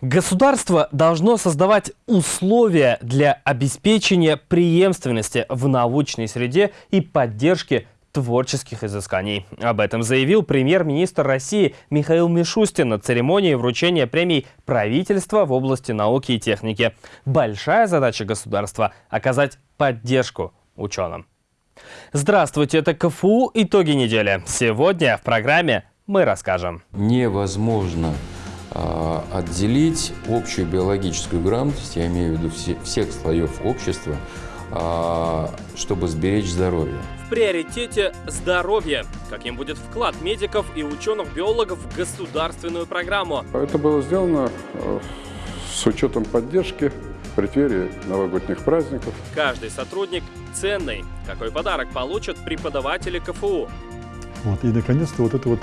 Государство должно создавать условия для обеспечения преемственности в научной среде и поддержки творческих изысканий. Об этом заявил премьер-министр России Михаил Мишустин на церемонии вручения премий правительства в области науки и техники. Большая задача государства – оказать поддержку ученым. Здравствуйте, это КФУ «Итоги недели». Сегодня в программе мы расскажем. Невозможно отделить общую биологическую грамотность, я имею в виду все, всех слоев общества, а, чтобы сберечь здоровье. В приоритете здоровье. Каким будет вклад медиков и ученых-биологов в государственную программу? Это было сделано э, с учетом поддержки в преддверии новогодних праздников. Каждый сотрудник ценный. Какой подарок получат преподаватели КФУ? Вот, и наконец-то вот это вот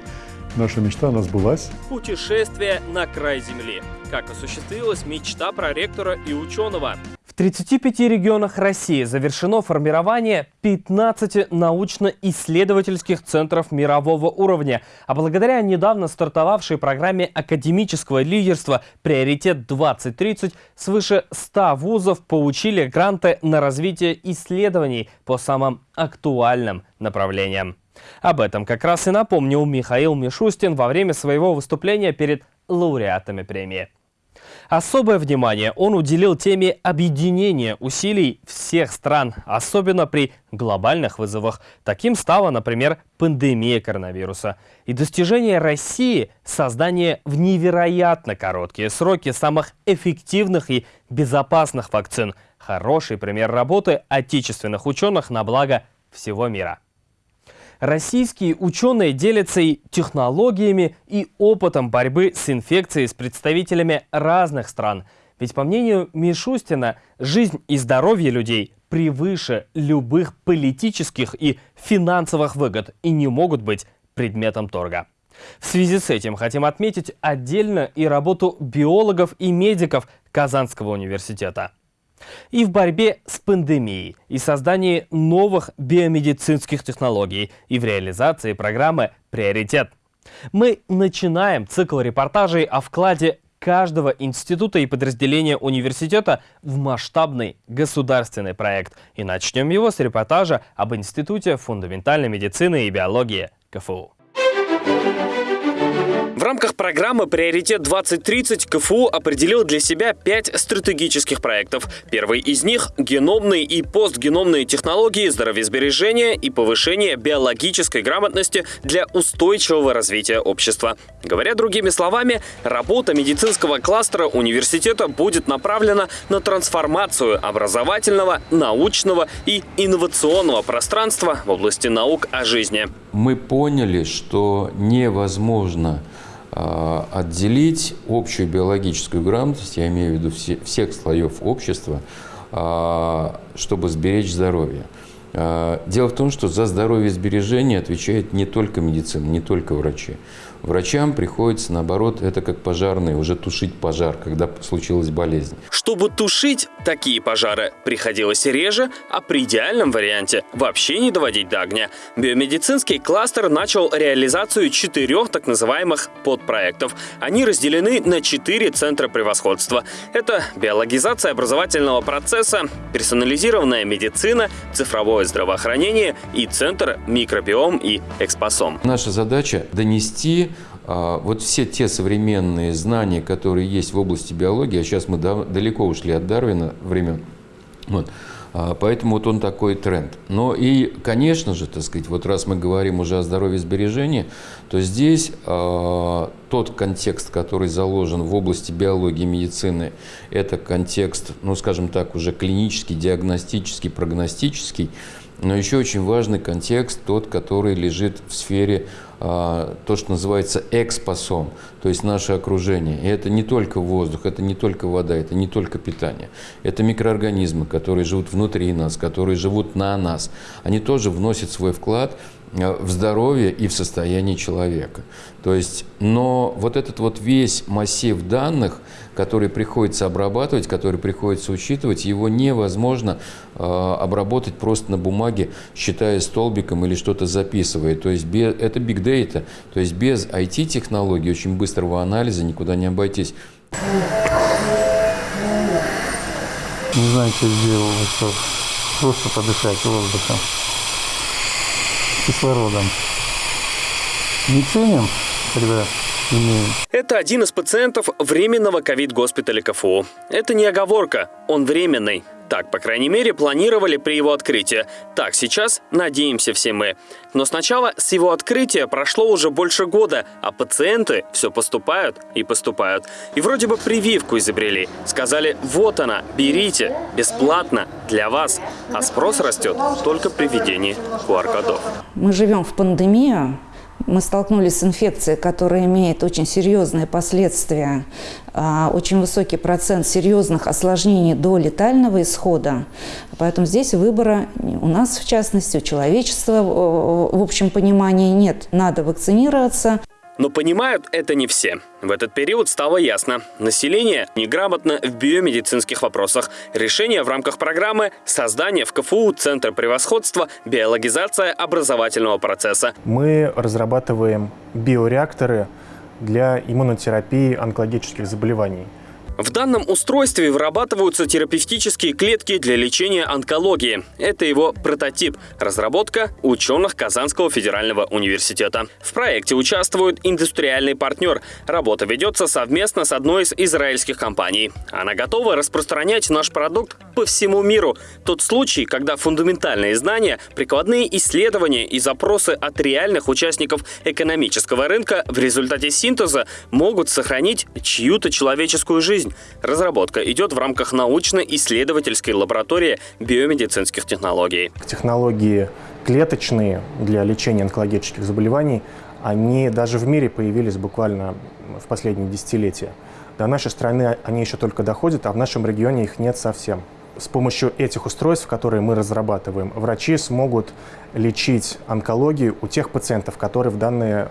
Наша мечта, она сбылась. Путешествие на край Земли. Как осуществилась мечта проректора и ученого. В 35 регионах России завершено формирование 15 научно-исследовательских центров мирового уровня. А благодаря недавно стартовавшей программе академического лидерства «Приоритет 2030» свыше 100 вузов получили гранты на развитие исследований по самым актуальным направлениям. Об этом как раз и напомнил Михаил Мишустин во время своего выступления перед лауреатами премии. Особое внимание он уделил теме объединения усилий всех стран, особенно при глобальных вызовах. Таким стала, например, пандемия коронавируса. И достижение России – создание в невероятно короткие сроки самых эффективных и безопасных вакцин. Хороший пример работы отечественных ученых на благо всего мира. Российские ученые делятся и технологиями, и опытом борьбы с инфекцией с представителями разных стран. Ведь, по мнению Мишустина, жизнь и здоровье людей превыше любых политических и финансовых выгод и не могут быть предметом торга. В связи с этим хотим отметить отдельно и работу биологов и медиков Казанского университета и в борьбе с пандемией, и создании новых биомедицинских технологий, и в реализации программы «Приоритет». Мы начинаем цикл репортажей о вкладе каждого института и подразделения университета в масштабный государственный проект. И начнем его с репортажа об Институте фундаментальной медицины и биологии КФУ. Рамках программы «Приоритет-2030» КФУ определил для себя пять стратегических проектов. Первый из них – геномные и постгеномные технологии здоровьесбережения и повышения биологической грамотности для устойчивого развития общества. Говоря другими словами, работа медицинского кластера университета будет направлена на трансформацию образовательного, научного и инновационного пространства в области наук о жизни. Мы поняли, что невозможно отделить общую биологическую грамотность, я имею в виду все, всех слоев общества, а, чтобы сберечь здоровье. А, дело в том, что за здоровье сбережения отвечает не только медицина, не только врачи. Врачам приходится, наоборот, это как пожарные, уже тушить пожар, когда случилась болезнь. Чтобы тушить такие пожары, приходилось реже, а при идеальном варианте вообще не доводить до огня. Биомедицинский кластер начал реализацию четырех так называемых подпроектов. Они разделены на четыре центра превосходства. Это биологизация образовательного процесса, персонализированная медицина, цифровое здравоохранение и центр микробиом и экспосом. Наша задача донести вот все те современные знания, которые есть в области биологии, а сейчас мы далеко ушли от Дарвина времен, вот, а, поэтому вот он такой тренд. Но и, конечно же, так сказать, вот раз мы говорим уже о здоровье сбережения, то здесь э, тот контекст, который заложен в области биологии и медицины, это контекст, ну, скажем так, уже клинический, диагностический, прогностический, но еще очень важный контекст, тот, который лежит в сфере а, то, что называется экспосом, то есть наше окружение. И это не только воздух, это не только вода, это не только питание. Это микроорганизмы, которые живут внутри нас, которые живут на нас. Они тоже вносят свой вклад Э, в здоровье и в состоянии человека. То есть, но вот этот вот весь массив данных, который приходится обрабатывать, который приходится учитывать, его невозможно э, обработать просто на бумаге, считая столбиком или что-то записывая. То есть без, это big data, то есть без IT-технологий, очень быстрого анализа никуда не обойтись. Не знаю, что сделал, что просто подышать воздухом, кислородом. Не ценим, когда имеем. Это один из пациентов временного ковид-госпиталя КФУ. Это не оговорка, он временный. Так, по крайней мере, планировали при его открытии. Так, сейчас надеемся все мы. Но сначала с его открытия прошло уже больше года, а пациенты все поступают и поступают. И вроде бы прививку изобрели. Сказали, вот она, берите, бесплатно, для вас. А спрос растет только при введении QR-кодов. Мы живем в пандемию, мы столкнулись с инфекцией, которая имеет очень серьезные последствия, а, очень высокий процент серьезных осложнений до летального исхода. Поэтому здесь выбора у нас, в частности, у человечества в общем понимании нет. Надо вакцинироваться. Но понимают это не все. В этот период стало ясно. Население неграмотно в биомедицинских вопросах. Решение в рамках программы «Создание в КФУ Центра превосходства. Биологизация образовательного процесса». Мы разрабатываем биореакторы для иммунотерапии онкологических заболеваний. В данном устройстве вырабатываются терапевтические клетки для лечения онкологии. Это его прототип – разработка ученых Казанского федерального университета. В проекте участвует индустриальный партнер. Работа ведется совместно с одной из израильских компаний. Она готова распространять наш продукт по всему миру. Тот случай, когда фундаментальные знания, прикладные исследования и запросы от реальных участников экономического рынка в результате синтеза могут сохранить чью-то человеческую жизнь жизнь. Разработка идет в рамках научно-исследовательской лаборатории биомедицинских технологий. Технологии клеточные для лечения онкологических заболеваний, они даже в мире появились буквально в последние десятилетия. До нашей страны они еще только доходят, а в нашем регионе их нет совсем. С помощью этих устройств, которые мы разрабатываем, врачи смогут лечить онкологию у тех пациентов, которые в данный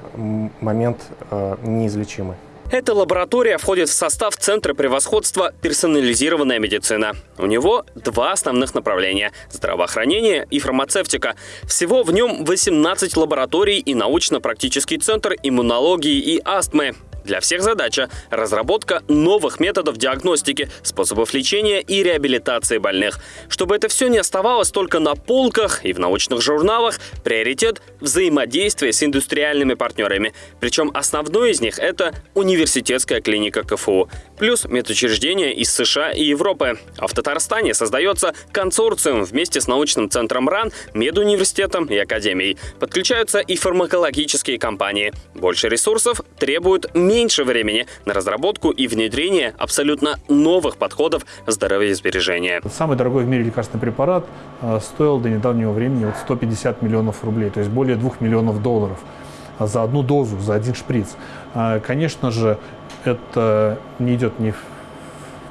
момент э, неизлечимы. Эта лаборатория входит в состав Центра превосходства «Персонализированная медицина». У него два основных направления – здравоохранение и фармацевтика. Всего в нем 18 лабораторий и научно-практический центр иммунологии и астмы. Для всех задача – разработка новых методов диагностики, способов лечения и реабилитации больных. Чтобы это все не оставалось только на полках и в научных журналах, приоритет – взаимодействие с индустриальными партнерами. Причем основной из них – это университетская клиника КФУ, плюс медучреждения из США и Европы. А в Татарстане создается консорциум вместе с научным центром РАН, медуниверситетом и академией. Подключаются и фармакологические компании. Больше ресурсов требуют меньше времени на разработку и внедрение абсолютно новых подходов здоровья Самый дорогой в мире лекарственный препарат э, стоил до недавнего времени вот 150 миллионов рублей, то есть более 2 миллионов долларов за одну дозу, за один шприц. А, конечно же, это не идет ни в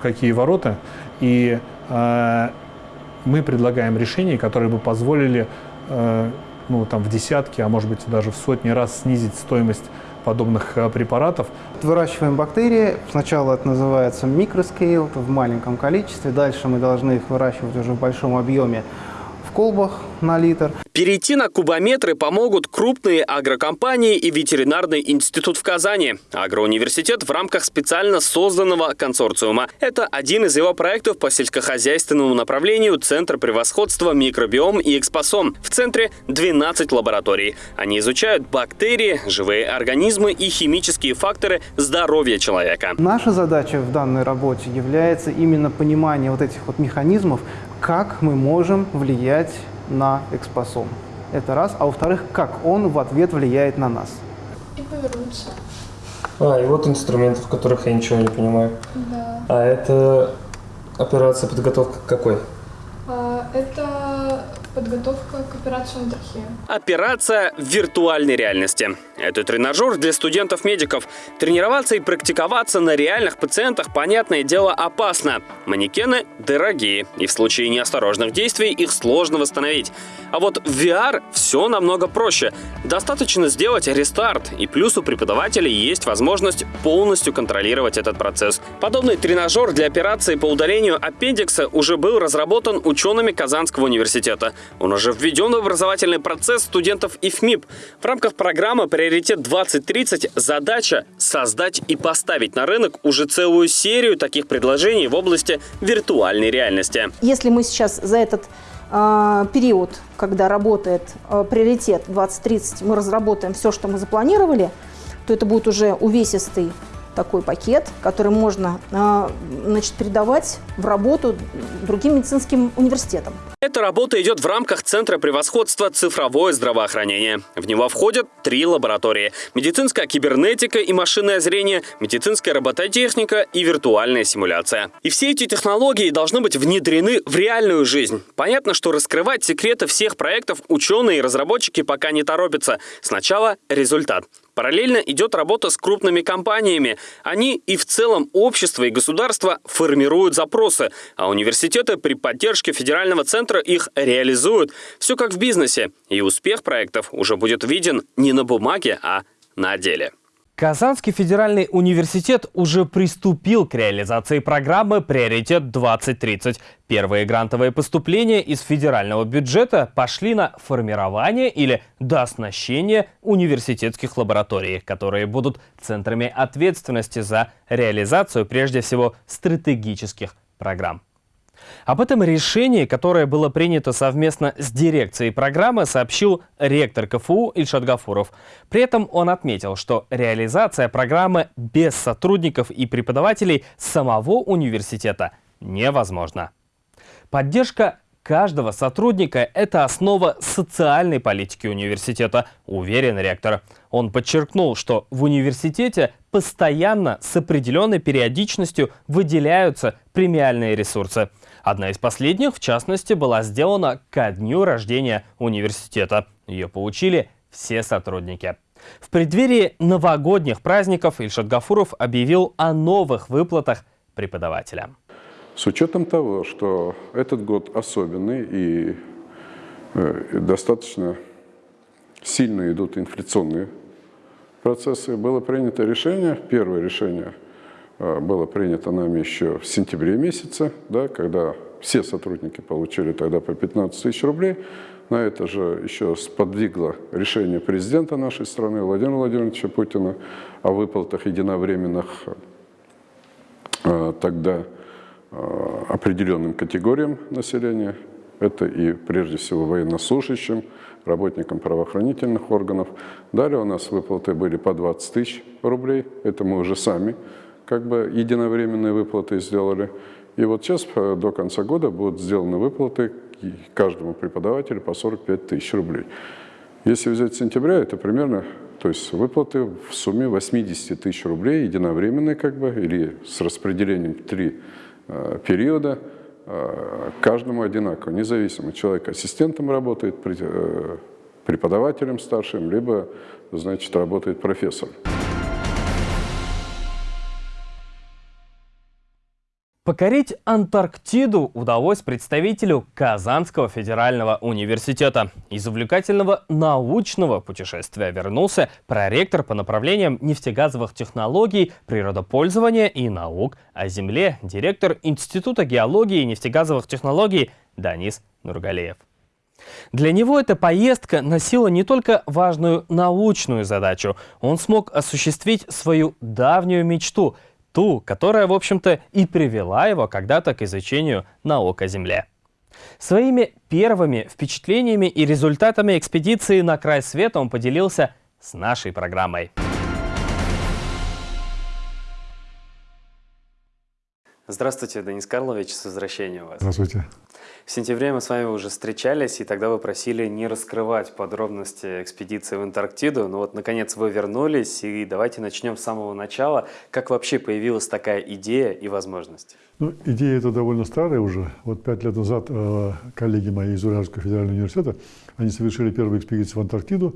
какие ворота, и э, мы предлагаем решения, которые бы позволили э, ну, там, в десятки, а может быть даже в сотни раз снизить стоимость подобных э, препаратов. Выращиваем бактерии. Сначала это называется микроскейл, в маленьком количестве. Дальше мы должны их выращивать уже в большом объеме колбах на литр. Перейти на кубометры помогут крупные агрокомпании и ветеринарный институт в Казани. Агроуниверситет в рамках специально созданного консорциума. Это один из его проектов по сельскохозяйственному направлению Центра превосходства микробиом и экспосом. В центре 12 лабораторий. Они изучают бактерии, живые организмы и химические факторы здоровья человека. Наша задача в данной работе является именно понимание вот этих вот механизмов, как мы можем влиять на экспосом. Это раз. А во-вторых, как он в ответ влияет на нас. И повернуться. А, и вот инструменты, в которых я ничего не понимаю. Да. А это операция подготовка какой? А, это Подготовка к операции на трахею. Операция в виртуальной реальности. Это тренажер для студентов-медиков. Тренироваться и практиковаться на реальных пациентах, понятное дело, опасно. Манекены дорогие, и в случае неосторожных действий их сложно восстановить. А вот в VR все намного проще. Достаточно сделать рестарт, и плюс у преподавателей есть возможность полностью контролировать этот процесс. Подобный тренажер для операции по удалению аппендикса уже был разработан учеными Казанского университета. Он уже введен в образовательный процесс студентов ИФМИП. В рамках программы «Приоритет 2030» задача – создать и поставить на рынок уже целую серию таких предложений в области виртуальной реальности. Если мы сейчас за этот э, период, когда работает э, приоритет 2030, мы разработаем все, что мы запланировали, то это будет уже увесистый такой пакет, который можно а, значит, передавать в работу другим медицинским университетам. Эта работа идет в рамках Центра превосходства «Цифровое здравоохранение». В него входят три лаборатории – медицинская кибернетика и машинное зрение, медицинская робототехника и виртуальная симуляция. И все эти технологии должны быть внедрены в реальную жизнь. Понятно, что раскрывать секреты всех проектов ученые и разработчики пока не торопятся. Сначала результат. Параллельно идет работа с крупными компаниями. Они и в целом общество и государство формируют запросы, а университеты при поддержке федерального центра их реализуют. Все как в бизнесе. И успех проектов уже будет виден не на бумаге, а на деле. Казанский федеральный университет уже приступил к реализации программы «Приоритет 2030». Первые грантовые поступления из федерального бюджета пошли на формирование или дооснащение университетских лабораторий, которые будут центрами ответственности за реализацию прежде всего стратегических программ. Об этом решении, которое было принято совместно с дирекцией программы, сообщил ректор КФУ Ильшат Гафуров. При этом он отметил, что реализация программы без сотрудников и преподавателей самого университета невозможна. Поддержка каждого сотрудника – это основа социальной политики университета, уверен ректор. Он подчеркнул, что в университете постоянно с определенной периодичностью выделяются премиальные ресурсы – Одна из последних, в частности, была сделана ко дню рождения университета. Ее получили все сотрудники. В преддверии новогодних праздников Ильшат Гафуров объявил о новых выплатах преподавателям. С учетом того, что этот год особенный и э, достаточно сильно идут инфляционные процессы, было принято решение, первое решение – было принято нами еще в сентябре месяце, да, когда все сотрудники получили тогда по 15 тысяч рублей. На это же еще сподвигло решение президента нашей страны Владимира Владимировича Путина о выплатах единовременных э, тогда э, определенным категориям населения. Это и прежде всего военнослужащим, работникам правоохранительных органов. Далее у нас выплаты были по 20 тысяч рублей. Это мы уже сами как бы единовременные выплаты сделали. И вот сейчас э, до конца года будут сделаны выплаты каждому преподавателю по 45 тысяч рублей. Если взять сентября, это примерно, то есть выплаты в сумме 80 тысяч рублей, единовременные как бы, или с распределением три э, периода, э, каждому одинаково, независимо, человек ассистентом работает, э, преподавателем старшим, либо, значит, работает профессором. Покорить Антарктиду удалось представителю Казанского федерального университета. Из увлекательного научного путешествия вернулся проректор по направлениям нефтегазовых технологий, природопользования и наук о Земле, директор Института геологии и нефтегазовых технологий Данис Нургалеев. Для него эта поездка носила не только важную научную задачу, он смог осуществить свою давнюю мечту – ту, которая, в общем-то, и привела его когда-то к изучению наук о Земле. Своими первыми впечатлениями и результатами экспедиции на край света он поделился с нашей программой. Здравствуйте, Денис Карлович, с возвращением вас. Здравствуйте. В сентябре мы с вами уже встречались, и тогда вы просили не раскрывать подробности экспедиции в Антарктиду. Но вот, наконец, вы вернулись, и давайте начнем с самого начала. Как вообще появилась такая идея и возможность? Ну, идея эта довольно старая уже. Вот пять лет назад э, коллеги мои из Уральского федерального университета, они совершили первую экспедицию в Антарктиду.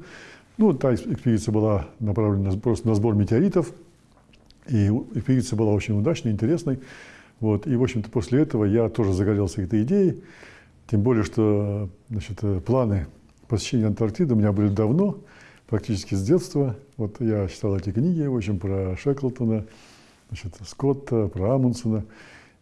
Ну, та экспедиция была направлена просто на сбор метеоритов, и экспедиция была очень удачной, интересной. Вот. И, в общем-то, после этого я тоже загорелся этой идеей. Тем более, что значит, планы посещения Антарктиды у меня были давно, практически с детства. Вот я читал эти книги, в общем, про Шеклтона, значит, Скотта, про Амундсена.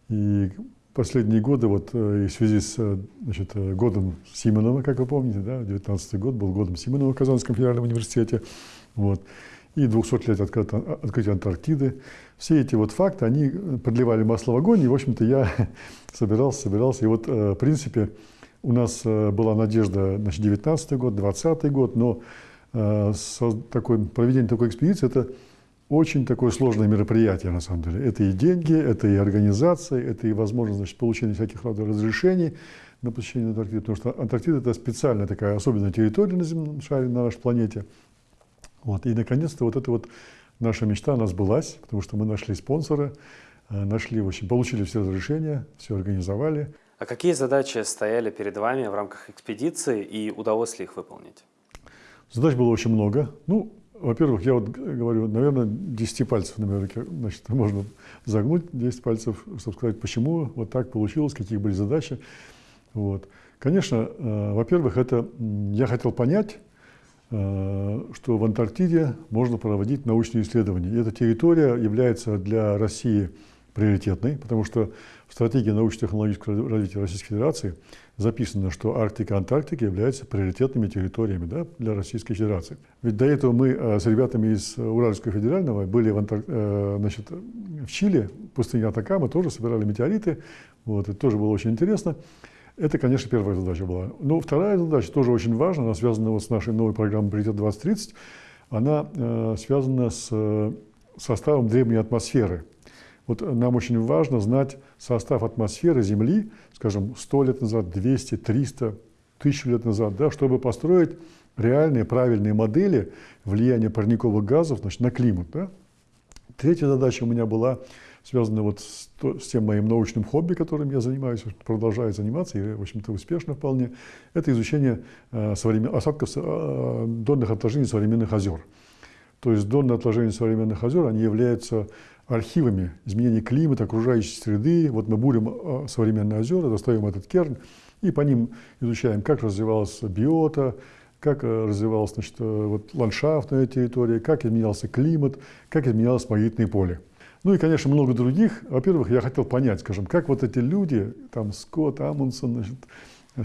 И последние годы, вот в связи с значит, годом Симонова, как вы помните, да, 19 год был годом Симонова в Казанском федеральном университете, вот, и 200 лет открытия Антарктиды. Все эти вот факты, они подливали масло в огонь, и, в общем-то, я собирался, собирался, и вот, в принципе, у нас была надежда, значит, 19 год, 20 год, но такой, проведение такой экспедиции – это очень такое сложное мероприятие, на самом деле. Это и деньги, это и организация, это и возможность значит, получения всяких разрешений на посещение Антарктиды, потому что Антарктида – это специальная такая особенная территория на земном шаре, на нашей планете. Вот. И, наконец-то, вот эта вот наша мечта, она сбылась, потому что мы нашли спонсора, э, нашли, в общем, получили все разрешения, все организовали. А какие задачи стояли перед вами в рамках экспедиции и удалось ли их выполнить? Задач было очень много. Ну, во-первых, я вот говорю, наверное, 10 пальцев на руке, значит, можно загнуть 10 пальцев, чтобы сказать, почему вот так получилось, какие были задачи. Вот. Конечно, э, во-первых, это я хотел понять, что в Антарктиде можно проводить научные исследования. И эта территория является для России приоритетной, потому что в стратегии научно-технологического развития Российской Федерации записано, что Арктика и Антарктика являются приоритетными территориями да, для Российской Федерации. Ведь до этого мы э, с ребятами из Уральского федерального были в, Антар... Э, значит, в Чили, в пустыне Атакама, тоже собирали метеориты. Вот, это тоже было очень интересно. Это, конечно, первая задача была. Но вторая задача тоже очень важна, она связана вот с нашей новой программой «Приоритет 2030». Она э, связана с э, составом древней атмосферы – вот нам очень важно знать состав атмосферы Земли, скажем, 100 лет назад, 200, 300, 1000 лет назад, да, чтобы построить реальные правильные модели влияния парниковых газов значит, на климат. Да. Третья задача у меня была связана вот с, то, с тем моим научным хобби, которым я занимаюсь, продолжаю заниматься, и, в общем-то, успешно вполне. Это изучение э, современ... осадков э, донных отложений современных озер. То есть донные отложения современных озер, они являются архивами изменения климата, окружающей среды. Вот мы бурим а, современные озера, достаем этот керн и по ним изучаем, как развивалась биота, как э, развивалась значит, э, вот, ландшафт на этой территории, как изменялся климат, как изменялось магнитное поле. Ну и, конечно, много других. Во-первых, я хотел понять, скажем, как вот эти люди, там Скотт, Амундсен, значит,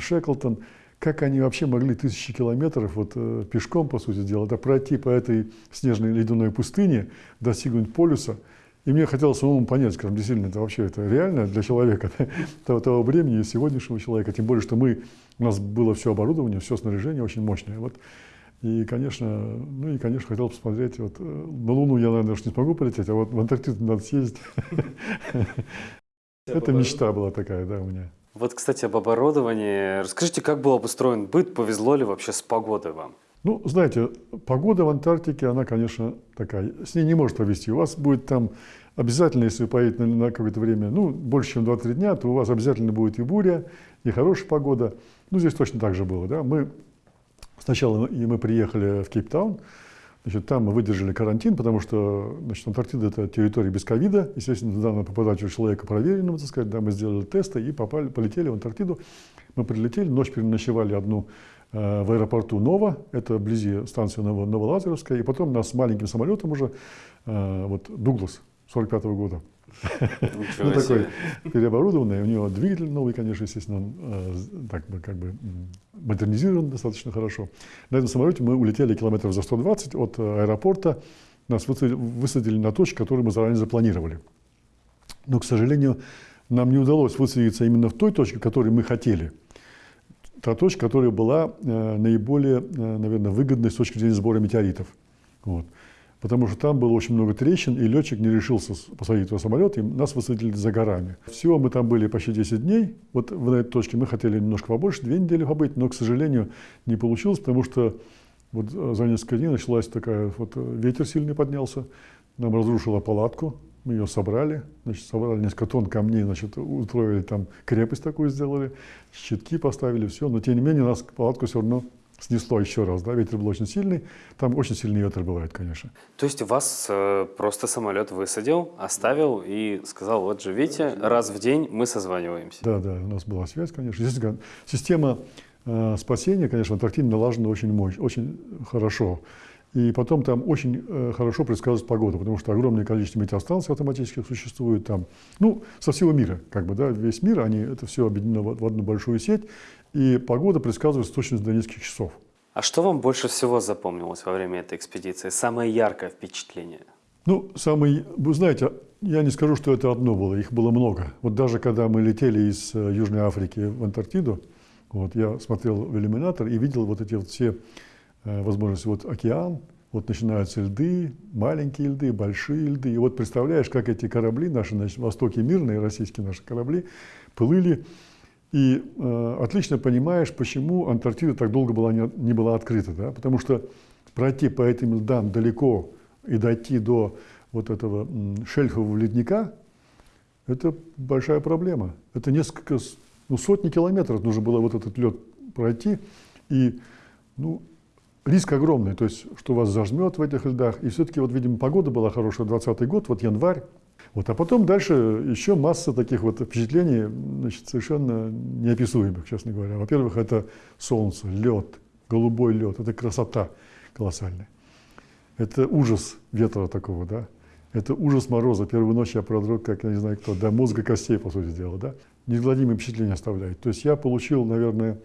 Шеклтон, как они вообще могли тысячи километров вот, э, пешком, по сути дела, да, пройти по этой снежной ледяной пустыне, достигнуть полюса – и мне хотелось самому понять, скажем, действительно, это вообще это реально для человека, того, того времени, сегодняшнего человека, тем более, что мы, у нас было все оборудование, все снаряжение очень мощное. Вот. И, конечно, ну и, конечно, хотел посмотреть, вот, э, на Луну я, наверное, уж не смогу полететь, а вот в Антарктиду надо съездить. Это мечта была такая, да, у меня. Вот, кстати, об оборудовании. Расскажите, как был обустроен быт, повезло ли вообще с погодой вам? Ну, знаете, погода в Антарктике, она, конечно, такая, с ней не может повезти. У вас будет там обязательно, если вы поедете на, на какое-то время, ну, больше, чем 2-3 дня, то у вас обязательно будет и буря, и хорошая погода. Ну, здесь точно так же было, да. Мы сначала и мы приехали в Кейптаун, Значит, там мы выдержали карантин, потому что значит, Антарктида – это территория без ковида. Естественно, туда надо попадать уже человека проверенного, так сказать. Да, мы сделали тесты и попали, полетели в Антарктиду. Мы прилетели, ночь переночевали одну Э, в аэропорту Нова, это вблизи станции Новолазеровская, и потом нас маленьким самолетом уже, э, вот Дуглас 45 -го года. Ну, такой переоборудованный, у него двигатель новый, конечно, естественно, он э, так бы, как бы модернизирован достаточно хорошо. На этом самолете мы улетели километров за 120 от аэропорта, нас высадили на точку, которую мы заранее запланировали. Но, к сожалению, нам не удалось высадиться именно в той точке, которую мы хотели – та точка, которая была э, наиболее, э, наверное, выгодной с точки зрения сбора метеоритов. Вот. Потому что там было очень много трещин, и летчик не решился посадить в самолет, и нас высадили за горами. Всего мы там были почти 10 дней. Вот в этой точке мы хотели немножко побольше, две недели побыть, но, к сожалению, не получилось, потому что вот э, за несколько дней началась такая, вот ветер сильный поднялся, нам разрушила палатку, мы ее собрали, значит, собрали несколько тонн камней, значит, устроили там крепость такую сделали, щитки поставили, все. Но тем не менее нас палатку все равно снесло еще раз, да, ветер был очень сильный, там очень сильный ветер бывает, конечно. То есть вас э, просто самолет высадил, оставил и сказал, вот живите, раз в день мы созваниваемся. Да, да, у нас была связь, конечно. Система э, спасения, конечно, в Антарктиде налажена очень, мощь, очень хорошо. И потом там очень э, хорошо предсказывать погоду, потому что огромное количество метеостанций автоматических существует там. Ну, со всего мира, как бы, да, весь мир, они, это все объединено в, в одну большую сеть, и погода предсказывается точно до нескольких часов. А что вам больше всего запомнилось во время этой экспедиции? Самое яркое впечатление? Ну, самый, вы знаете, я не скажу, что это одно было, их было много. Вот даже когда мы летели из э, Южной Африки в Антарктиду, вот, я смотрел в иллюминатор и видел вот эти вот все Э, возможности. Вот океан, вот начинаются льды, маленькие льды, большие льды. И вот представляешь, как эти корабли, наши значит, востоке мирные, российские наши корабли, плыли. И э, отлично понимаешь, почему Антарктида так долго была не, не была открыта. Да? Потому что пройти по этим льдам далеко и дойти до вот этого шельфового ледника, это большая проблема. Это несколько, ну, сотни километров нужно было вот этот лед пройти. И ну, риск огромный, то есть, что вас зажмет в этих льдах. И все-таки, вот, видимо, погода была хорошая, 20 год, вот январь. Вот, а потом дальше еще масса таких вот впечатлений, значит, совершенно неописуемых, честно говоря. Во-первых, это солнце, лед, голубой лед, это красота колоссальная. Это ужас ветра такого, да. Это ужас мороза. Первую ночь я продрог, как я не знаю кто, до мозга костей, по сути дела, да. Неизгладимые впечатления оставляет. То есть я получил, наверное,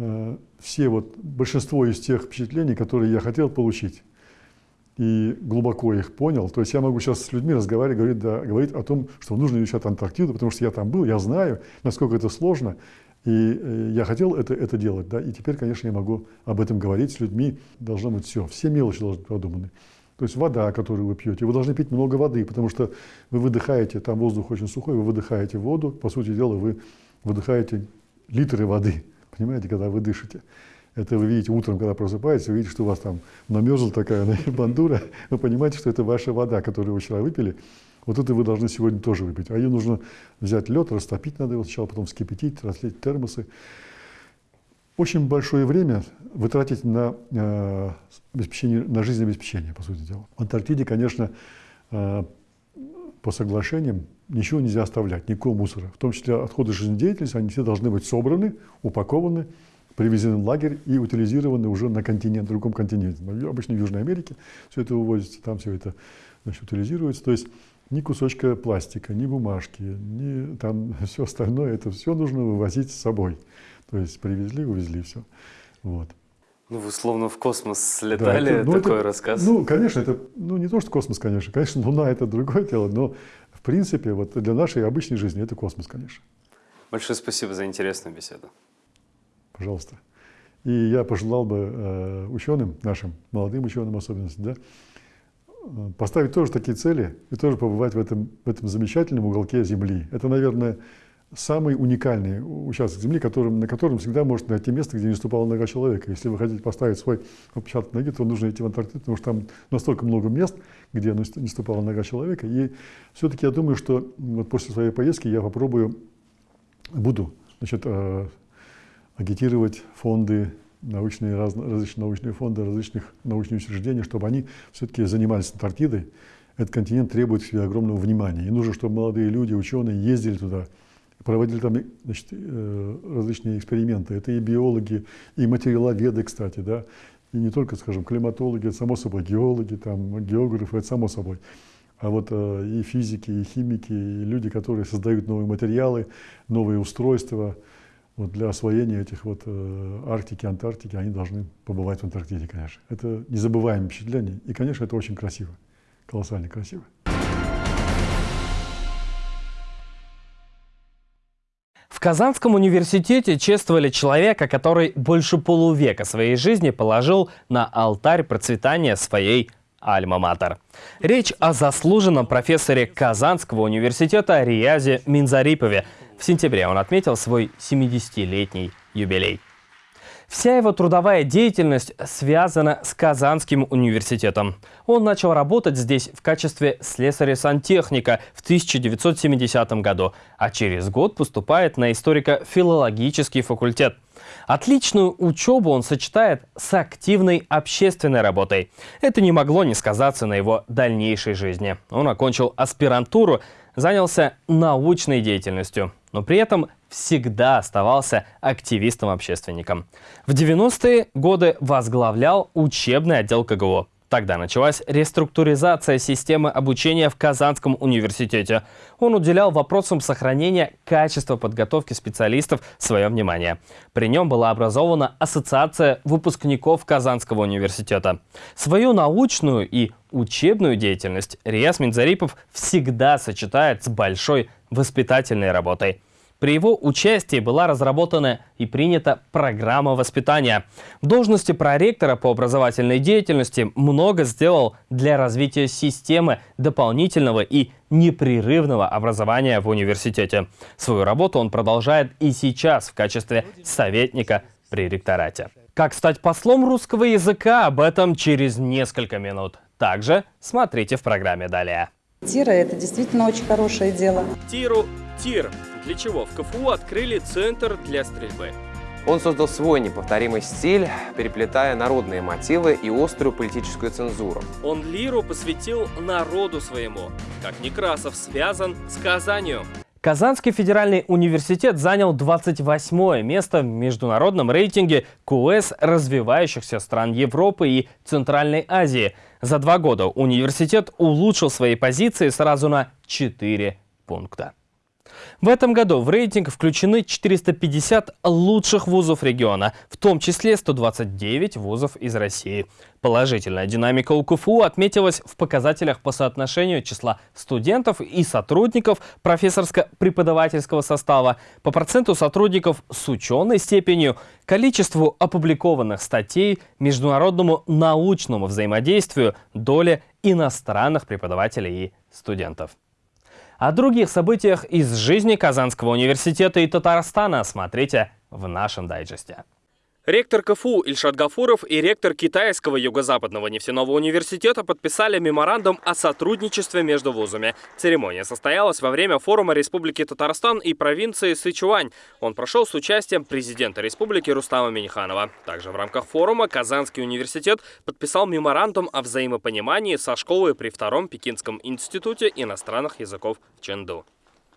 Э, все вот, большинство из тех впечатлений, которые я хотел получить, и глубоко их понял. То есть я могу сейчас с людьми разговаривать, говорить, да, говорить о том, что нужно изучать Антарктиду, потому что я там был, я знаю, насколько это сложно, и э, я хотел это, это делать. Да, и теперь, конечно, я могу об этом говорить с людьми. Должно быть все, все мелочи должны быть продуманы. То есть вода, которую вы пьете, вы должны пить много воды, потому что вы выдыхаете, там воздух очень сухой, вы выдыхаете воду, по сути дела, вы выдыхаете литры воды. Понимаете, когда вы дышите. Это вы видите утром, когда просыпаетесь, вы видите, что у вас там намерзла такая бандура, вы понимаете, что это ваша вода, которую вы вчера выпили. Вот это вы должны сегодня тоже выпить. А ее нужно взять лед, растопить надо его сначала, потом вскипятить, разлить термосы. Очень большое время вы тратите на, э, обеспечение, на жизнеобеспечение, по сути дела. В Антарктиде, конечно, э, по соглашениям ничего нельзя оставлять, никакого мусора. В том числе отходы жизнедеятельности, они все должны быть собраны, упакованы, привезены в лагерь и утилизированы уже на континент, в другом континенте. Обычно в Южной Америке все это вывозится, там все это значит, утилизируется. То есть ни кусочка пластика, ни бумажки, ни там все остальное, это все нужно вывозить с собой. То есть привезли, увезли все. Вот. Ну, вы словно в космос слетали, да, это, ну, такой это, рассказ. Ну, конечно, это, ну, не то, что космос, конечно. Конечно, Луна – это другое дело, но, в принципе, вот для нашей обычной жизни это космос, конечно. Большое спасибо за интересную беседу. Пожалуйста. И я пожелал бы э, ученым, нашим молодым ученым особенно, да, э, поставить тоже такие цели и тоже побывать в этом, в этом замечательном уголке Земли. Это, наверное, самый уникальный участок земли, которым, на котором всегда может найти место, где не ступала нога человека. Если вы хотите поставить свой отпечаток ноги, то нужно идти в Антарктиду, потому что там настолько много мест, где не ступала нога человека. И все-таки я думаю, что вот после своей поездки я попробую, буду значит, э, агитировать фонды, научные, раз, различные научные фонды, различных научных учреждений, чтобы они все-таки занимались Антарктидой. Этот континент требует себе огромного внимания. И нужно, чтобы молодые люди, ученые ездили туда, проводили там значит, э, различные эксперименты. Это и биологи, и материаловеды, кстати, да, и не только, скажем, климатологи, это само собой, геологи, там, географы, это само собой. А вот э, и физики, и химики, и люди, которые создают новые материалы, новые устройства вот для освоения этих вот э, Арктики, Антарктики, они должны побывать в Антарктиде, конечно. Это незабываемое впечатление, и, конечно, это очень красиво, колоссально красиво. В Казанском университете чествовали человека, который больше полувека своей жизни положил на алтарь процветания своей Альма-Матер. Речь о заслуженном профессоре Казанского университета Риязе Минзарипове. В сентябре он отметил свой 70-летний юбилей. Вся его трудовая деятельность связана с Казанским университетом. Он начал работать здесь в качестве слесаря-сантехника в 1970 году, а через год поступает на историко-филологический факультет. Отличную учебу он сочетает с активной общественной работой. Это не могло не сказаться на его дальнейшей жизни. Он окончил аспирантуру, занялся научной деятельностью, но при этом всегда оставался активистом-общественником. В 90-е годы возглавлял учебный отдел КГО. Тогда началась реструктуризация системы обучения в Казанском университете. Он уделял вопросам сохранения качества подготовки специалистов свое внимание. При нем была образована Ассоциация выпускников Казанского университета. Свою научную и учебную деятельность Риас Минзарипов всегда сочетает с большой воспитательной работой. При его участии была разработана и принята программа воспитания. В должности проректора по образовательной деятельности много сделал для развития системы дополнительного и непрерывного образования в университете. Свою работу он продолжает и сейчас в качестве советника при ректорате. Как стать послом русского языка, об этом через несколько минут. Также смотрите в программе далее. Тира – это действительно очень хорошее дело. Тиру – тир для чего в КФУ открыли центр для стрельбы. Он создал свой неповторимый стиль, переплетая народные мотивы и острую политическую цензуру. Он лиру посвятил народу своему, как Некрасов связан с Казанью. Казанский федеральный университет занял 28 место в международном рейтинге КУЭС развивающихся стран Европы и Центральной Азии. За два года университет улучшил свои позиции сразу на 4 пункта. В этом году в рейтинг включены 450 лучших вузов региона, в том числе 129 вузов из России. Положительная динамика у КФУ отметилась в показателях по соотношению числа студентов и сотрудников профессорско-преподавательского состава, по проценту сотрудников с ученой степенью, количеству опубликованных статей, международному научному взаимодействию, доле иностранных преподавателей и студентов. О других событиях из жизни Казанского университета и Татарстана смотрите в нашем дайджесте. Ректор КФУ Ильшат Гафуров и ректор Китайского юго-западного нефтяного университета подписали меморандум о сотрудничестве между вузами. Церемония состоялась во время форума Республики Татарстан и провинции Сычуань. Он прошел с участием президента республики Рустама Миниханова. Также в рамках форума Казанский университет подписал меморандум о взаимопонимании со школой при Втором Пекинском институте иностранных языков в Ченду.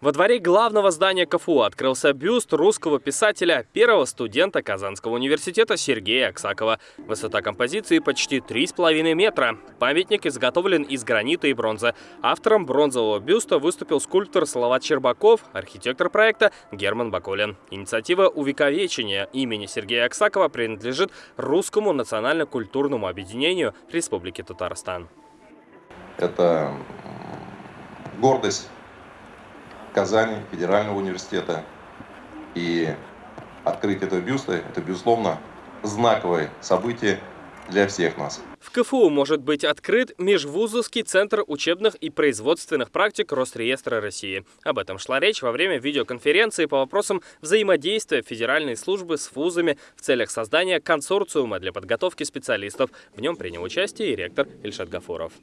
Во дворе главного здания КФУ открылся бюст русского писателя, первого студента Казанского университета Сергея Аксакова. Высота композиции почти 3,5 метра. Памятник изготовлен из гранита и бронзы. Автором бронзового бюста выступил скульптор Салават Щербаков, архитектор проекта Герман Бакулин. Инициатива увековечения имени Сергея Аксакова принадлежит Русскому национально-культурному объединению Республики Татарстан. Это гордость Казани, Федерального университета. И открытие этого бюста – это, безусловно, знаковое событие для всех нас. В КФУ может быть открыт Межвузовский центр учебных и производственных практик Росреестра России. Об этом шла речь во время видеоконференции по вопросам взаимодействия федеральной службы с вузами в целях создания консорциума для подготовки специалистов. В нем принял участие и ректор Ильшат Гафуров.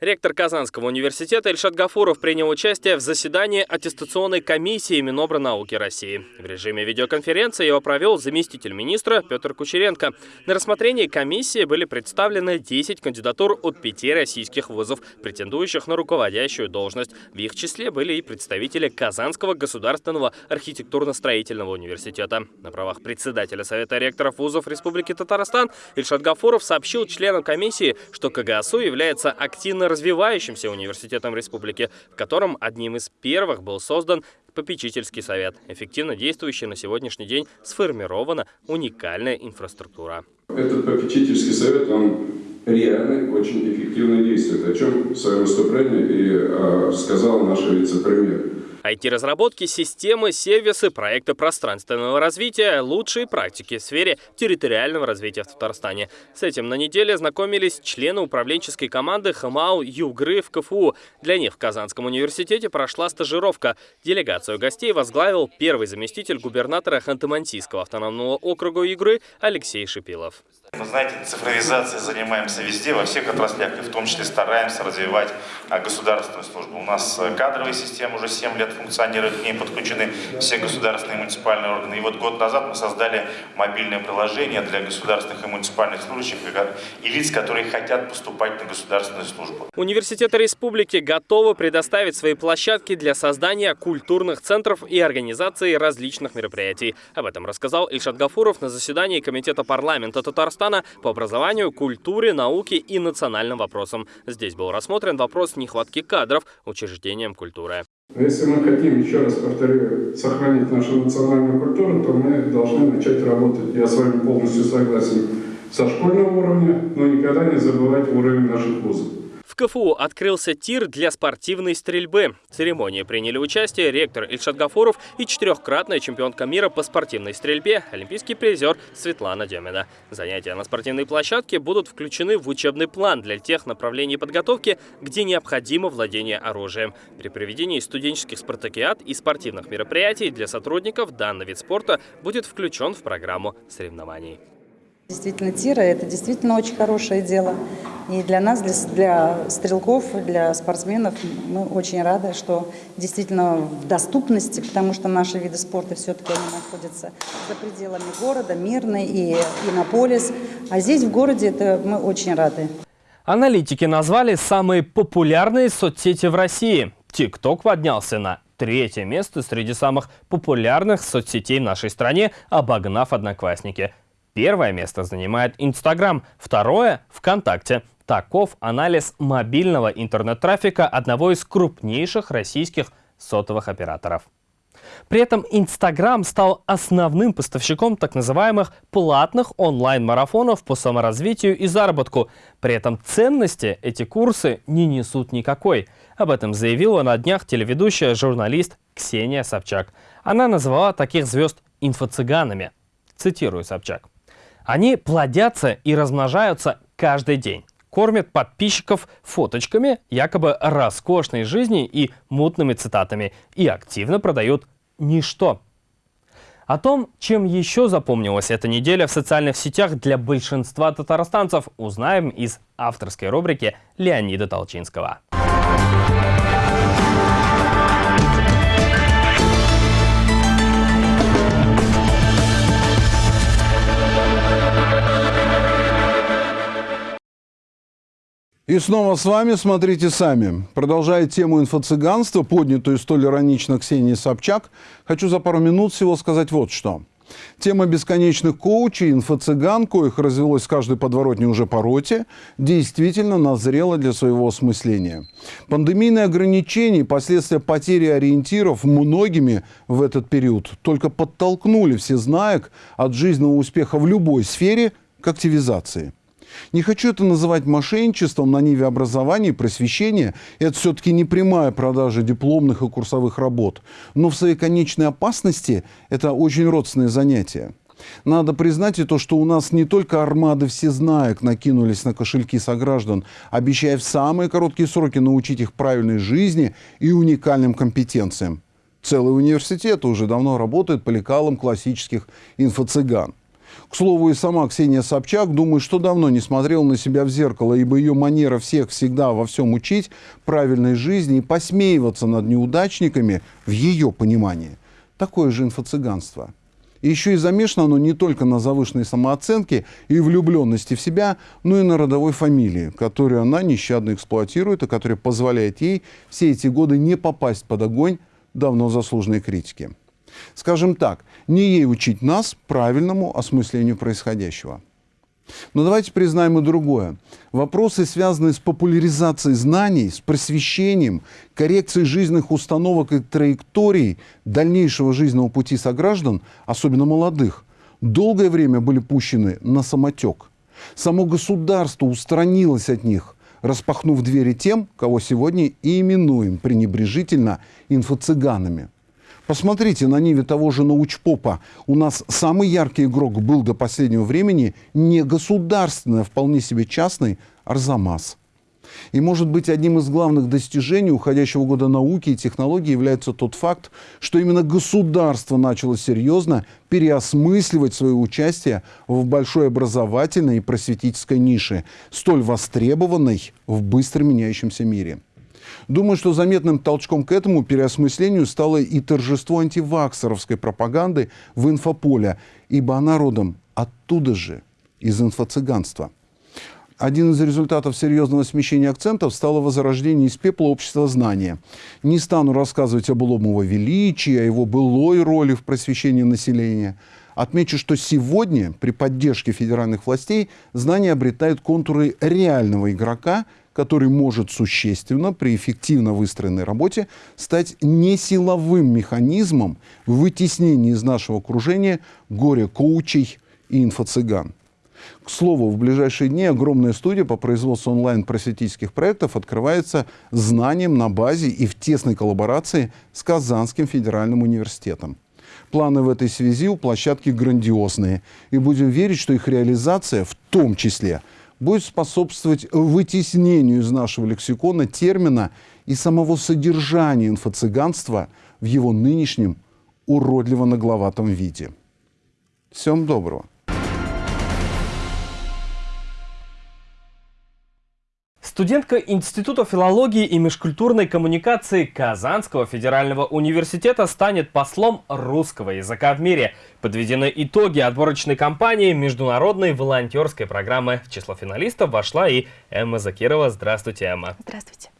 Ректор Казанского университета Ильшат Гафуров принял участие в заседании аттестационной комиссии Минобрнауки России. В режиме видеоконференции его провел заместитель министра Петр Кучеренко. На рассмотрении комиссии были представлены 10 кандидатур от пяти российских вузов, претендующих на руководящую должность. В их числе были и представители Казанского государственного архитектурно-строительного университета. На правах председателя Совета ректоров вузов Республики Татарстан Ильшат Гафуров сообщил членам комиссии, что КГСУ является активно развивающимся университетом республики, в котором одним из первых был создан попечительский совет. Эффективно действующий на сегодняшний день сформирована уникальная инфраструктура. Этот попечительский совет, он реально очень эффективно действует, о чем в своем выступлении и э, сказал наш вице-премьер. IT-разработки, системы, сервисы, проекты пространственного развития, лучшие практики в сфере территориального развития в Татарстане. С этим на неделе знакомились члены управленческой команды ХМАУ ЮГРы в КФУ. Для них в Казанском университете прошла стажировка. Делегацию гостей возглавил первый заместитель губернатора Ханты-Мансийского автономного округа ЮГРы Алексей Шипилов. Вы знаете, цифровизацией занимаемся везде, во всех отраслях, и в том числе стараемся развивать а, государственную службу. У нас э, кадровая система уже 7 лет функционирует, к ней подключены все государственные и муниципальные органы. И вот год назад мы создали мобильное приложение для государственных и муниципальных служащих и лиц, которые хотят поступать на государственную службу. Университеты республики готовы предоставить свои площадки для создания культурных центров и организации различных мероприятий. Об этом рассказал Ильшат Гафуров на заседании Комитета парламента Татарстана по образованию, культуре, науке и национальным вопросам. Здесь был рассмотрен вопрос нехватки кадров учреждением культуры. Если мы хотим, еще раз повторю, сохранить нашу национальную культуру, то мы должны начать работать, я с вами полностью согласен, со школьного уровня, но никогда не забывать уровень наших вузов. КФУ открылся тир для спортивной стрельбы. В церемонии приняли участие ректор Ильшат Гафуров и четырехкратная чемпионка мира по спортивной стрельбе, олимпийский призер Светлана Демина. Занятия на спортивной площадке будут включены в учебный план для тех направлений подготовки, где необходимо владение оружием. При проведении студенческих спартакиад и спортивных мероприятий для сотрудников данный вид спорта будет включен в программу соревнований. Действительно, тира – это действительно очень хорошее дело. И для нас, для, для стрелков, для спортсменов мы очень рады, что действительно в доступности, потому что наши виды спорта все-таки находятся за пределами города, Мирный и Иннополис. А здесь, в городе, это мы очень рады. Аналитики назвали самые популярные соцсети в России. ТикТок поднялся на третье место среди самых популярных соцсетей в нашей стране, обогнав Одноклассники – Первое место занимает Инстаграм, второе – ВКонтакте. Таков анализ мобильного интернет-трафика одного из крупнейших российских сотовых операторов. При этом Инстаграм стал основным поставщиком так называемых платных онлайн-марафонов по саморазвитию и заработку. При этом ценности эти курсы не несут никакой. Об этом заявила на днях телеведущая журналист Ксения Собчак. Она назвала таких звезд инфо-цыганами. Цитирую Собчак. Они плодятся и размножаются каждый день. Кормят подписчиков фоточками якобы роскошной жизни и мутными цитатами. И активно продают ничто. О том, чем еще запомнилась эта неделя в социальных сетях для большинства татарстанцев, узнаем из авторской рубрики Леонида Толчинского. И снова с вами «Смотрите сами». Продолжая тему инфо-цыганства, поднятую столь иронично Ксенией Собчак, хочу за пару минут всего сказать вот что. Тема бесконечных коучей, инфо-цыган, коих развелось в каждой подворотне уже по роте, действительно назрела для своего осмысления. Пандемийные ограничения и последствия потери ориентиров многими в этот период только подтолкнули все знаек от жизненного успеха в любой сфере к активизации. Не хочу это называть мошенничеством на ниве образования и просвещения. Это все-таки не прямая продажа дипломных и курсовых работ. Но в своей конечной опасности это очень родственное занятие. Надо признать и то, что у нас не только армады всезнаек накинулись на кошельки сограждан, обещая в самые короткие сроки научить их правильной жизни и уникальным компетенциям. Целые университеты уже давно работают по лекалам классических инфо-цыган. К слову, и сама Ксения Собчак, думаю, что давно не смотрела на себя в зеркало, ибо ее манера всех всегда во всем учить правильной жизни и посмеиваться над неудачниками, в ее понимании, такое же инфо-цыганство. Еще и замешано оно не только на завышенной самооценке и влюбленности в себя, но и на родовой фамилии, которую она нещадно эксплуатирует, и которая позволяет ей все эти годы не попасть под огонь давно заслуженной критики. Скажем так, не ей учить нас правильному осмыслению происходящего. Но давайте признаем и другое. Вопросы, связанные с популяризацией знаний, с просвещением, коррекцией жизненных установок и траекторий дальнейшего жизненного пути сограждан, особенно молодых, долгое время были пущены на самотек. Само государство устранилось от них, распахнув двери тем, кого сегодня и именуем пренебрежительно инфо-цыганами. Посмотрите на ниве того же научпопа. У нас самый яркий игрок был до последнего времени не государственный, а вполне себе частный Арзамас. И, может быть, одним из главных достижений уходящего года науки и технологий является тот факт, что именно государство начало серьезно переосмысливать свое участие в большой образовательной и просветительской нише, столь востребованной в быстро меняющемся мире. Думаю, что заметным толчком к этому переосмыслению стало и торжество антиваксеровской пропаганды в инфополе, ибо она родом оттуда же, из инфо-цыганства. Один из результатов серьезного смещения акцентов стало возрождение из пепла общества знания. Не стану рассказывать об былом его величии, о его былой роли в просвещении населения. Отмечу, что сегодня при поддержке федеральных властей знания обретают контуры реального игрока, который может существенно при эффективно выстроенной работе стать не силовым механизмом в вытеснении из нашего окружения горе-коучей и инфо-цыган. К слову, в ближайшие дни огромная студия по производству онлайн-просветительских проектов открывается знанием на базе и в тесной коллаборации с Казанским федеральным университетом. Планы в этой связи у площадки грандиозные, и будем верить, что их реализация в том числе – будет способствовать вытеснению из нашего лексикона термина и самого содержания инфо-цыганства в его нынешнем уродливо-нагловатом виде. Всем доброго! Студентка Института филологии и межкультурной коммуникации Казанского федерального университета станет послом русского языка в мире. Подведены итоги отборочной кампании международной волонтерской программы. В число финалистов вошла и Эмма Закирова. Здравствуйте, Эмма. Здравствуйте.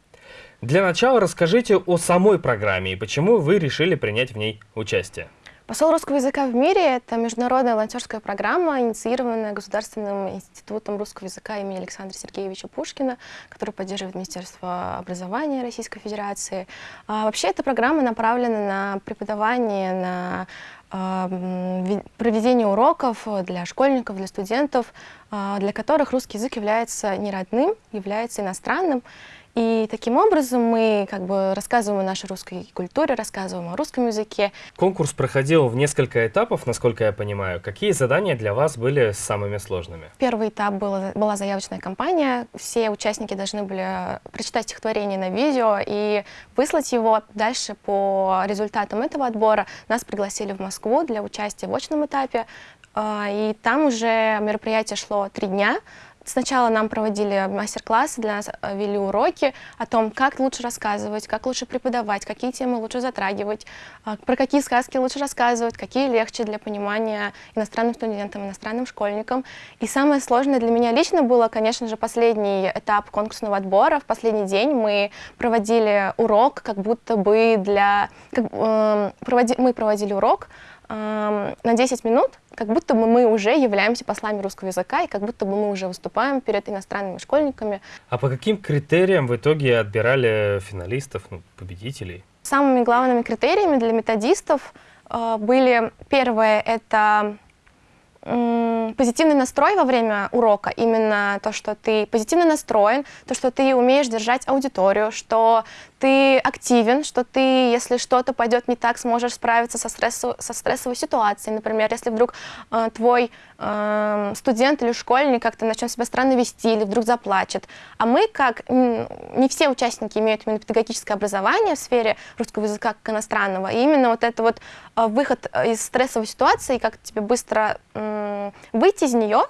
Для начала расскажите о самой программе и почему вы решили принять в ней участие. Посол русского языка в мире – это международная волонтерская программа, инициированная Государственным институтом русского языка имени Александра Сергеевича Пушкина, который поддерживает Министерство образования Российской Федерации. А вообще эта программа направлена на преподавание, на э, проведение уроков для школьников, для студентов, э, для которых русский язык является не родным, является иностранным. И таким образом мы как бы рассказываем о нашей русской культуре, рассказываем о русском языке. Конкурс проходил в несколько этапов, насколько я понимаю. Какие задания для вас были самыми сложными? Первый этап был, была заявочная кампания. Все участники должны были прочитать стихотворение на видео и выслать его. Дальше по результатам этого отбора нас пригласили в Москву для участия в очном этапе. А, и там уже мероприятие шло три дня. Сначала нам проводили мастер-классы, для нас э, вели уроки о том, как лучше рассказывать, как лучше преподавать, какие темы лучше затрагивать, а, про какие сказки лучше рассказывать, какие легче для понимания иностранным студентам, иностранным школьникам. И самое сложное для меня лично было, конечно же, последний этап конкурсного отбора. В последний день мы проводили урок, как будто бы для... Как, э, проводи, мы проводили урок, на 10 минут, как будто бы мы уже являемся послами русского языка, и как будто бы мы уже выступаем перед иностранными школьниками. А по каким критериям в итоге отбирали финалистов, ну, победителей? Самыми главными критериями для методистов э, были, первое, это позитивный настрой во время урока, именно то, что ты позитивно настроен, то, что ты умеешь держать аудиторию, что ты активен, что ты, если что-то пойдет не так, сможешь справиться со, стрессу, со стрессовой ситуацией. Например, если вдруг э, твой э, студент или школьник как-то начнет себя странно вести или вдруг заплачет. А мы, как не все участники имеют именно педагогическое образование в сфере русского языка как иностранного, и именно вот это вот э, выход из стрессовой ситуации, как тебе быстро э, выйти из нее,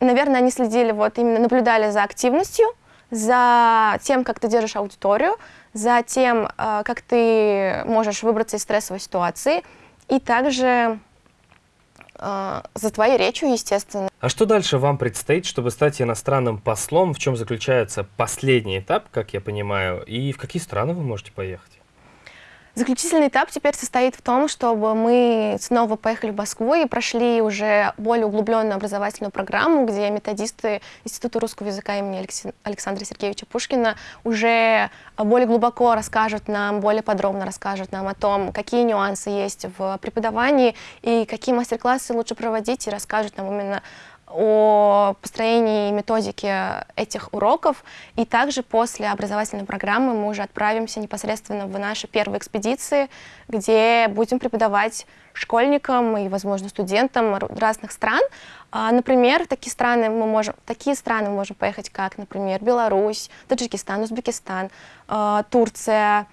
наверное, они следили, вот именно наблюдали за активностью, за тем, как ты держишь аудиторию, за тем, э, как ты можешь выбраться из стрессовой ситуации, и также э, за твоей речью, естественно. А что дальше вам предстоит, чтобы стать иностранным послом? В чем заключается последний этап, как я понимаю, и в какие страны вы можете поехать? Заключительный этап теперь состоит в том, чтобы мы снова поехали в Москву и прошли уже более углубленную образовательную программу, где методисты Института русского языка имени Александра Сергеевича Пушкина уже более глубоко расскажут нам, более подробно расскажут нам о том, какие нюансы есть в преподавании и какие мастер-классы лучше проводить, и расскажут нам именно о построении методики этих уроков. И также после образовательной программы мы уже отправимся непосредственно в наши первые экспедиции, где будем преподавать школьникам и, возможно, студентам разных стран. А, например, такие страны мы можем, такие страны мы можем поехать, как, например, Беларусь, Таджикистан, Узбекистан, а, Турция,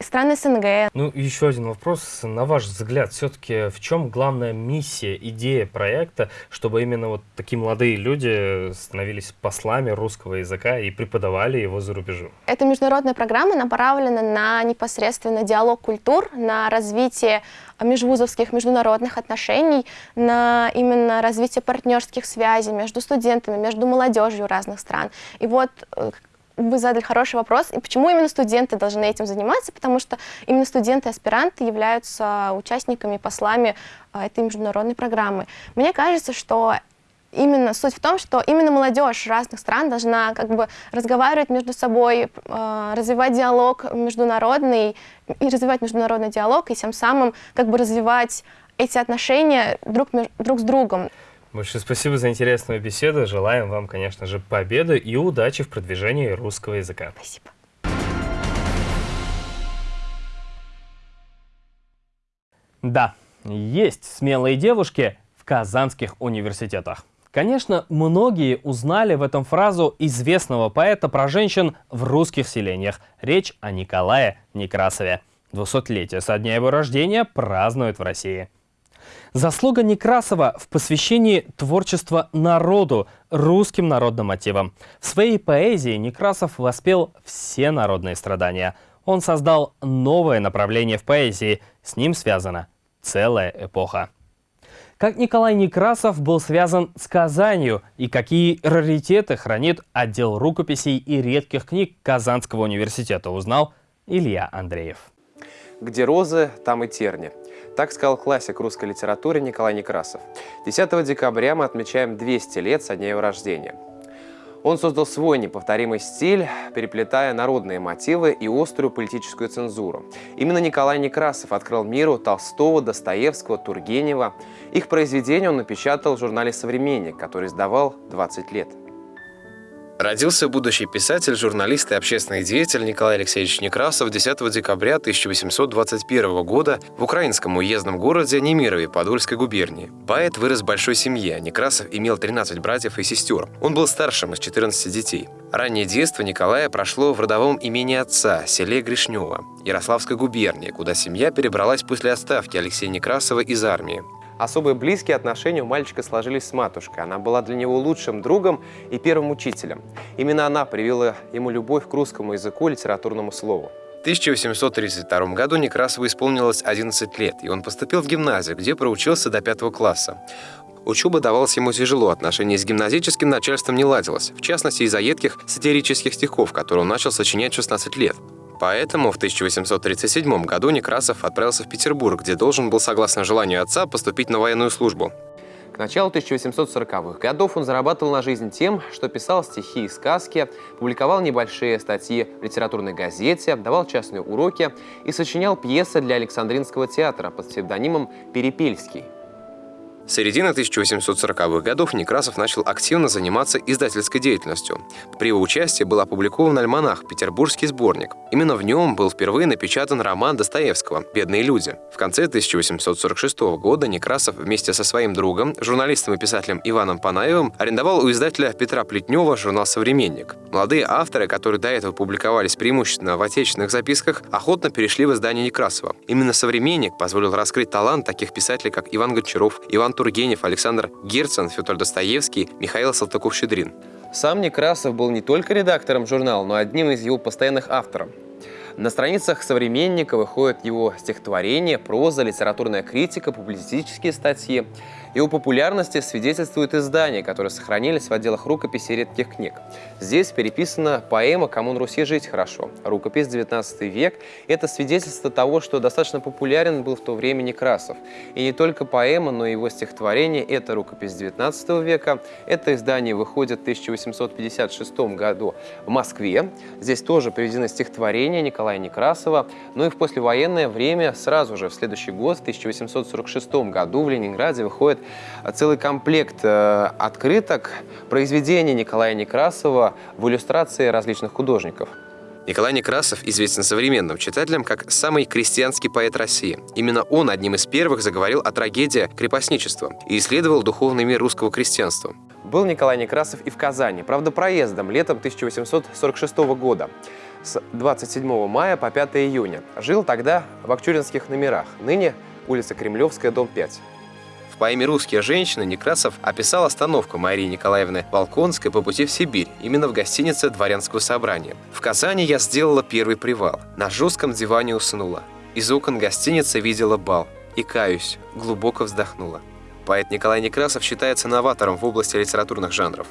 страны СНГ. Ну, еще один вопрос. На ваш взгляд, все-таки в чем главная миссия, идея проекта, чтобы именно вот такие молодые люди становились послами русского языка и преподавали его за рубежом? Эта международная программа направлена на непосредственно диалог культур, на развитие межвузовских международных отношений, на именно развитие партнерских связей между студентами, между молодежью разных стран. И вот э, вы задали хороший вопрос. И почему именно студенты должны этим заниматься? Потому что именно студенты-аспиранты являются участниками, послами а, этой международной программы. Мне кажется, что именно суть в том, что именно молодежь разных стран должна как бы разговаривать между собой, э, развивать диалог международный и развивать международный диалог, и тем самым как бы развивать эти отношения друг, друг с другом. Большое спасибо за интересную беседу. Желаем вам, конечно же, победы и удачи в продвижении русского языка. Спасибо. Да, есть смелые девушки в казанских университетах. Конечно, многие узнали в этом фразу известного поэта про женщин в русских селениях. Речь о Николае Некрасове. 200-летие со дня его рождения празднуют в России. Заслуга Некрасова в посвящении творчества народу, русским народным мотивам. В своей поэзии Некрасов воспел все народные страдания. Он создал новое направление в поэзии. С ним связана целая эпоха. Как Николай Некрасов был связан с Казанью и какие раритеты хранит отдел рукописей и редких книг Казанского университета, узнал Илья Андреев. Где розы, там и терни. Так сказал классик русской литературы Николай Некрасов. 10 декабря мы отмечаем 200 лет со дня его рождения. Он создал свой неповторимый стиль, переплетая народные мотивы и острую политическую цензуру. Именно Николай Некрасов открыл миру Толстого, Достоевского, Тургенева. Их произведения он напечатал в журнале «Современник», который издавал 20 лет. Родился будущий писатель, журналист и общественный деятель Николай Алексеевич Некрасов 10 декабря 1821 года в украинском уездном городе Немирове Подольской губернии. Поэт вырос в большой семье. Некрасов имел 13 братьев и сестер. Он был старшим из 14 детей. Раннее детство Николая прошло в родовом имени отца, селе Гришнево, Ярославской губернии, куда семья перебралась после отставки Алексея Некрасова из армии. Особые близкие отношения у мальчика сложились с матушкой. Она была для него лучшим другом и первым учителем. Именно она привила ему любовь к русскому языку и литературному слову. В 1832 году Некрасову исполнилось 11 лет, и он поступил в гимназию, где проучился до пятого класса. Учеба давалась ему тяжело, отношения с гимназическим начальством не ладилось, в частности из-за едких сатирических стихов, которые он начал сочинять в 16 лет. Поэтому в 1837 году Некрасов отправился в Петербург, где должен был, согласно желанию отца, поступить на военную службу. К началу 1840-х годов он зарабатывал на жизнь тем, что писал стихи и сказки, публиковал небольшие статьи в литературной газете, давал частные уроки и сочинял пьесы для Александринского театра под псевдонимом «Перепельский». С середины 1840-х годов Некрасов начал активно заниматься издательской деятельностью. При его участии был опубликован альманах «Петербургский сборник». Именно в нем был впервые напечатан роман Достоевского «Бедные люди». В конце 1846 года Некрасов вместе со своим другом, журналистом и писателем Иваном Панаевым, арендовал у издателя Петра Плетнева журнал «Современник». Молодые авторы, которые до этого публиковались преимущественно в отечественных записках, охотно перешли в издание Некрасова. Именно «Современник» позволил раскрыть талант таких писателей, как Иван Гончаров, Иван Тургенев, Александр Герцен, Федор Достоевский, Михаил Салтыков-Щедрин. Сам Некрасов был не только редактором журнала, но одним из его постоянных авторов. На страницах «Современника» выходят его стихотворения, проза, литературная критика, публицистические статьи. Его популярности свидетельствует издания, которые сохранились в отделах рукописи редких книг. Здесь переписана поэма «Кому на Руси жить хорошо». Рукопись 19 век – это свидетельство того, что достаточно популярен был в то время Некрасов. И не только поэма, но и его стихотворение – это рукопись 19 века. Это издание выходит в 1856 году в Москве. Здесь тоже приведены стихотворения Николая Некрасова. Ну и в послевоенное время, сразу же в следующий год, в 1846 году в Ленинграде выходит целый комплект э, открыток произведений Николая Некрасова в иллюстрации различных художников. Николай Некрасов известен современным читателям как самый крестьянский поэт России. Именно он одним из первых заговорил о трагедии крепостничества и исследовал духовный мир русского крестьянства. Был Николай Некрасов и в Казани, правда проездом, летом 1846 года с 27 мая по 5 июня. Жил тогда в Акчуринских номерах, ныне улица Кремлевская, дом 5. В поэме «Русские женщины» Некрасов описал остановку Марии Николаевны Волконской по пути в Сибирь, именно в гостинице «Дворянского собрания». В Казани я сделала первый привал. На жестком диване уснула. Из окон гостиницы видела бал. И, каюсь, глубоко вздохнула. Поэт Николай Некрасов считается новатором в области литературных жанров.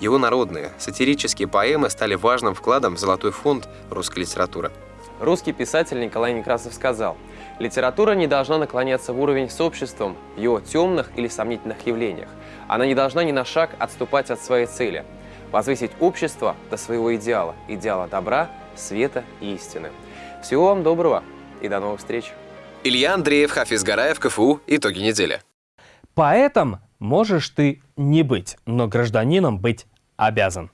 Его народные, сатирические поэмы стали важным вкладом в золотой фонд русской литературы. Русский писатель Николай Некрасов сказал, «Литература не должна наклоняться в уровень с обществом в его темных или сомнительных явлениях. Она не должна ни на шаг отступать от своей цели – возвысить общество до своего идеала, идеала добра, света и истины. Всего вам доброго и до новых встреч. Илья Андреев, Хафиз Гараев, КФУ. Итоги недели. Поэтом можешь ты не быть, но гражданином быть обязан.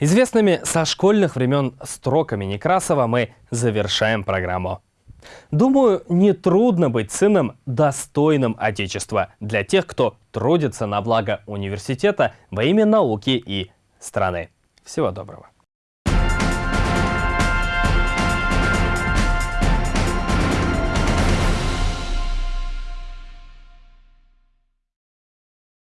Известными со школьных времен строками Некрасова мы завершаем программу. Думаю, нетрудно быть сыном достойным Отечества для тех, кто трудится на благо университета во имя науки и страны. Всего доброго.